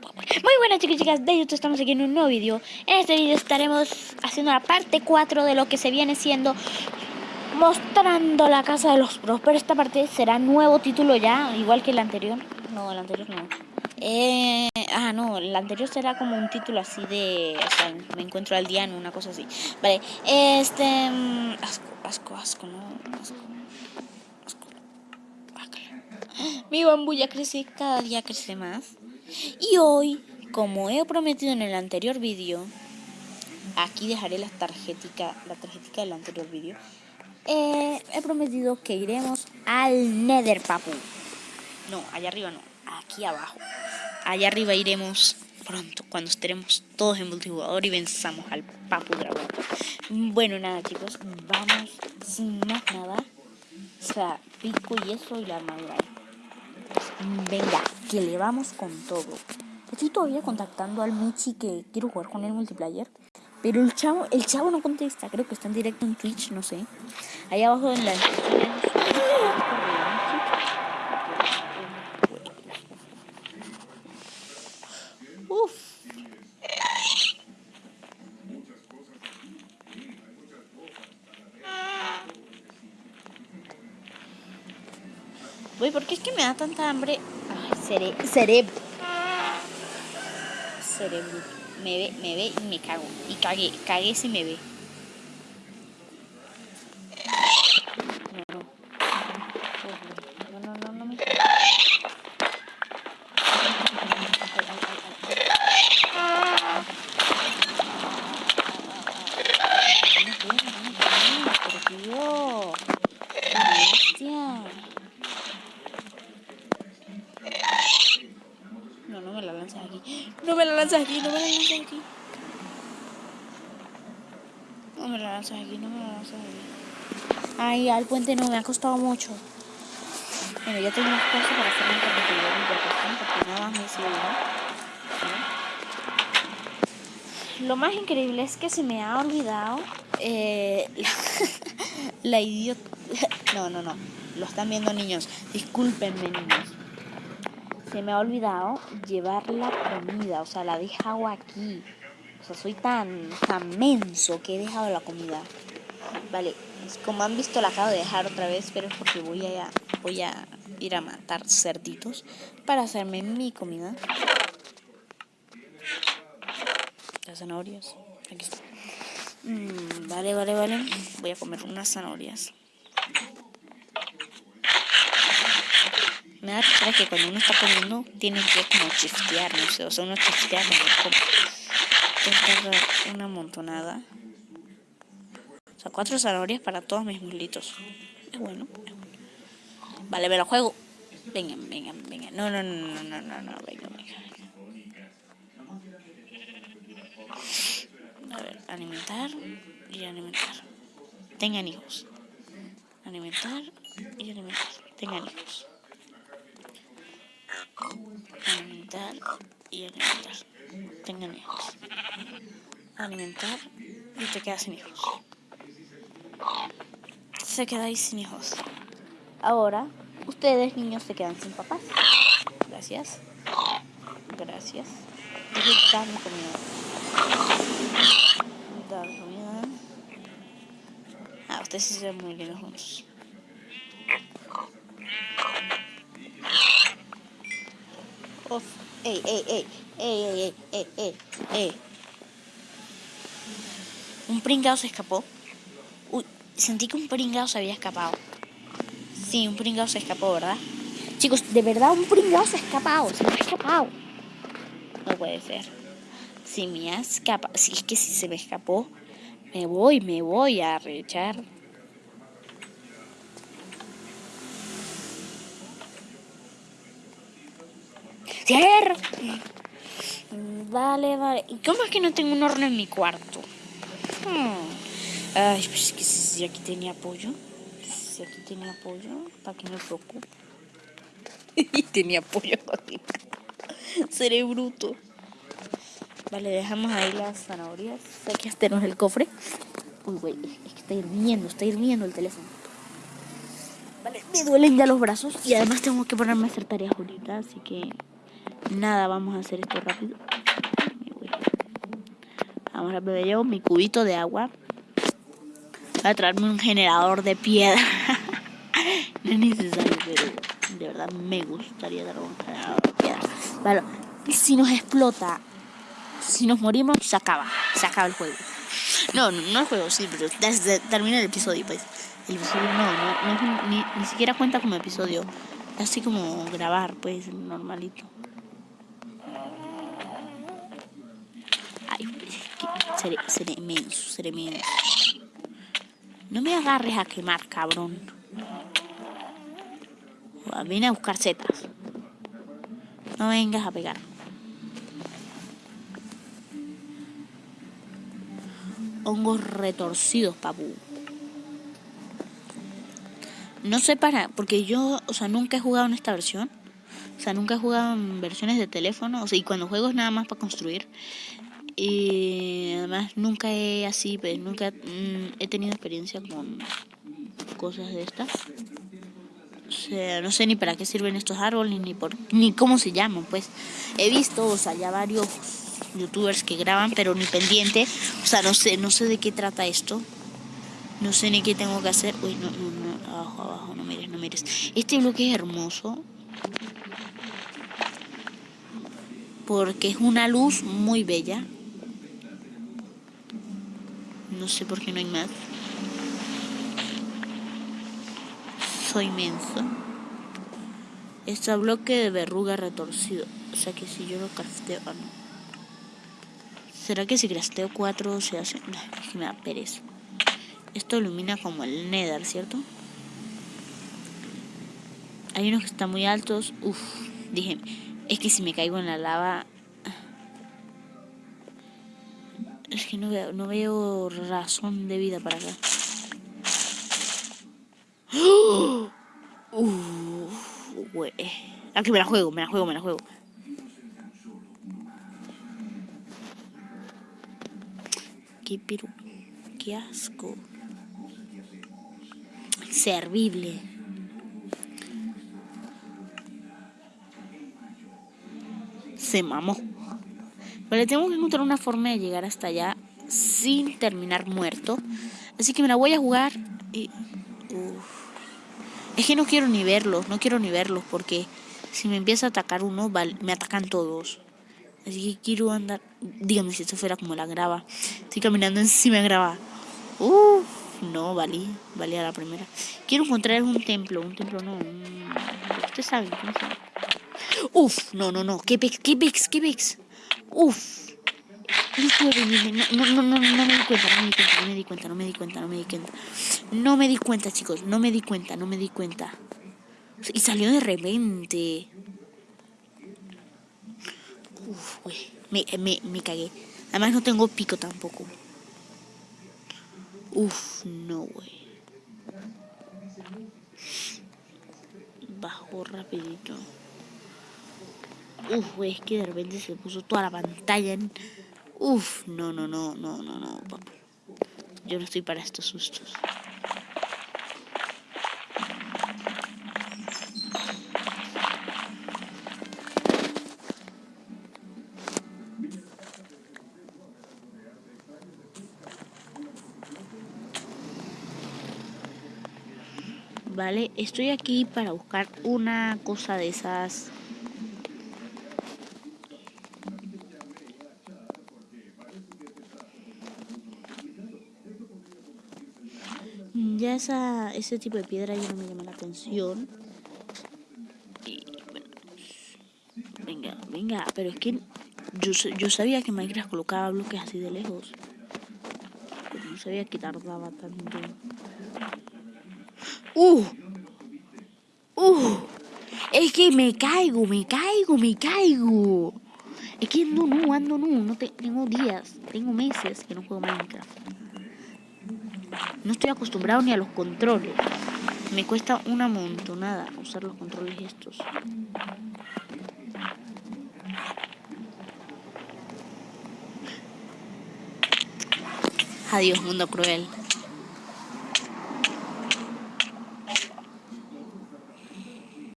Muy buenas chicos y chicas de YouTube, estamos aquí en un nuevo vídeo En este vídeo estaremos haciendo la parte 4 de lo que se viene siendo Mostrando la casa de los pros Pero esta parte será nuevo título ya, igual que el anterior. No, el anterior no. Eh, Ah, no, el anterior será como un título así de... O sea, me encuentro al diano, una cosa así. Vale, este... Mm, asco, asco, asco, no, asco mi bambulla crece, cada día crece más. Y hoy, como he prometido en el anterior vídeo, aquí dejaré la tarjetica, la tarjetica del anterior vídeo. Eh, he prometido que iremos al Nether, papu. No, allá arriba no, aquí abajo. Allá arriba iremos pronto, cuando estaremos todos en multijugador y venzamos al papu dragón. Bueno, nada chicos, vamos sin más nada. O sea, pico y eso y la armadura. Venga, que le vamos con todo. Estoy todavía contactando al Michi que quiero jugar con el multiplayer. Pero el chavo, el chavo no contesta, creo que está en directo en Twitch, no sé. Ahí abajo en la. Uf. Uy, ¿por qué es que me da tanta hambre? Ay, cere cerebro. Cerebro. Me ve, me ve y me cago. Y cagué, cagué si me ve. Lanzas aquí, no me la lanzas aquí. No me la lanzas aquí, no me la lanzas aquí. Ay, al puente no, me ha costado mucho. Bueno, ya tengo unas cosas para hacer un competidor porque nada más me sirve. Lo más increíble es que se me ha olvidado eh, la, la idiota... No, no, no. Lo están viendo niños. Discúlpenme, niños se me ha olvidado llevar la comida, o sea, la he dejado aquí. O sea, soy tan, tan menso que he dejado la comida. Vale, como han visto la acabo de dejar otra vez, pero es porque voy a, voy a ir a matar cerditos para hacerme mi comida. Las zanahorias. Aquí está. Mm, vale, vale, vale. Voy a comer unas zanahorias. Me da risa que cuando uno está comiendo tiene que como chistear, no sé, o sea, uno chistea como una montonada. O sea, cuatro zanahorias para todos mis muslitos. Es bueno, Vale, me lo juego. Vengan, vengan, vengan. No, no, no, no, no, no, no, venga, venga. A ver, alimentar y alimentar. Tengan hijos. Alimentar y alimentar. Tengan hijos alimentar y alimentar. Tengan hijos. Alimentar y te quedas sin hijos. Se quedáis sin hijos. Ahora, ustedes niños se quedan sin papás. Gracias. Gracias. Dame comida. Dame comida. Ah, ustedes se ven muy lindos juntos. Ey, ey, ey, ey, ey, ey, ey, Un pringao se escapó. Uy, sentí que un pringao se había escapado. Sí, un pringao se escapó, ¿verdad? Chicos, de verdad un pringao se ha escapado, se me ha escapado. No puede ser. Si me ha escapado, si es que si se me escapó, me voy, me voy a rechar. ¡Cierra! Vale, vale. ¿Y cómo es que no tengo un horno en mi cuarto? Hmm. Ay, pues es que si aquí tenía pollo. Si aquí tenía pollo, ¿para qué me preocupo? Y tenía pollo Seré bruto. Vale, dejamos ahí las zanahorias. Aquí tenemos el cofre. Uy, güey, es que está hirviendo, está hirviendo el teléfono. Vale, me duelen ya los brazos y además tengo que ponerme a hacer tareas ahorita, así que Nada, vamos a hacer esto rápido. Vamos beber yo mi cubito de agua. Voy a traerme un generador de piedra. no es necesario, pero de verdad me gustaría dar un generador de piedra. Vale, si nos explota, si nos morimos, se acaba. Se acaba el juego. No, no, no el juego, sí, pero termina el episodio, pues. El episodio no, no, no ni, ni siquiera cuenta como episodio. Así como grabar, pues, normalito. Ay, seré, seré inmenso, seré inmenso. No me agarres a quemar, cabrón. Vine a buscar setas. No vengas a pegar. Hongos retorcidos, papu. No sé para, porque yo, o sea, nunca he jugado en esta versión. O sea, nunca he jugado en versiones de teléfono. O sea, y cuando juego es nada más para construir. Y además nunca he así, pues nunca mm, he tenido experiencia con cosas de estas. No sé ni para qué sirven estos árboles, ni por ni cómo se llaman, pues. He visto, o sea, ya varios youtubers que graban, pero ni pendiente. O sea, no sé, no sé de qué trata esto. No sé ni qué tengo que hacer. Uy, no, no, abajo, abajo, no mires, no mires. Este bloque es hermoso. Porque es una luz muy bella. No sé por qué no hay más. Soy menso. Este bloque de verruga retorcido. O sea que si yo lo crafteo... Ah, no. ¿Será que si crafteo 4 se hace...? No, es que me da pereza. Esto ilumina como el nether, ¿cierto? Hay unos que están muy altos. Uf, dije, es que si me caigo en la lava... no veo, razón de vida para acá. Uf, güey. Aquí me la juego, me la juego, me la juego. Qué piru... Qué asco servible. Se mamó. Pero tengo que encontrar una forma de llegar hasta allá sin terminar muerto. Así que me la voy a jugar y... Es que no quiero ni verlos, no quiero ni verlos porque si me empieza a atacar uno, me atacan todos. Así que quiero andar... Dígame si esto fuera como la grava. Estoy caminando encima de grava. Uff. No, valí, valía la primera. Quiero encontrar un templo, un templo no. Usted sabe, no sabe. Uf, no, no, no. ¿Qué pex? ¿Qué pex? ¿Qué pex? Uf. No, no, no, no, no me di cuenta, no me di cuenta, no me di cuenta, no me di cuenta, no me di cuenta. No me di cuenta, chicos, no me di cuenta, no me di cuenta. Y salió de repente. Uf, güey. Me, me, me cagué. Además no tengo pico tampoco. Uf, no, güey. Bajó rapidito. Uf, güey, es que de repente se puso toda la pantalla en... Uf, no, no, no, no, no, no, papá. Yo no estoy para estos sustos. Vale, estoy aquí para buscar una cosa de esas. Ya esa, ese tipo de piedra ya no me llama la atención. Y, bueno, venga, venga, pero es que yo, yo sabía que Minecraft colocaba bloques así de lejos. Pero no sabía que tardaba tanto. Uh. Uh. Es que me caigo, me caigo, me caigo. Es que ando no, ando no. no tengo días, tengo meses que no juego Minecraft. No estoy acostumbrado ni a los controles. Me cuesta una montonada usar los controles estos. Adiós, mundo cruel.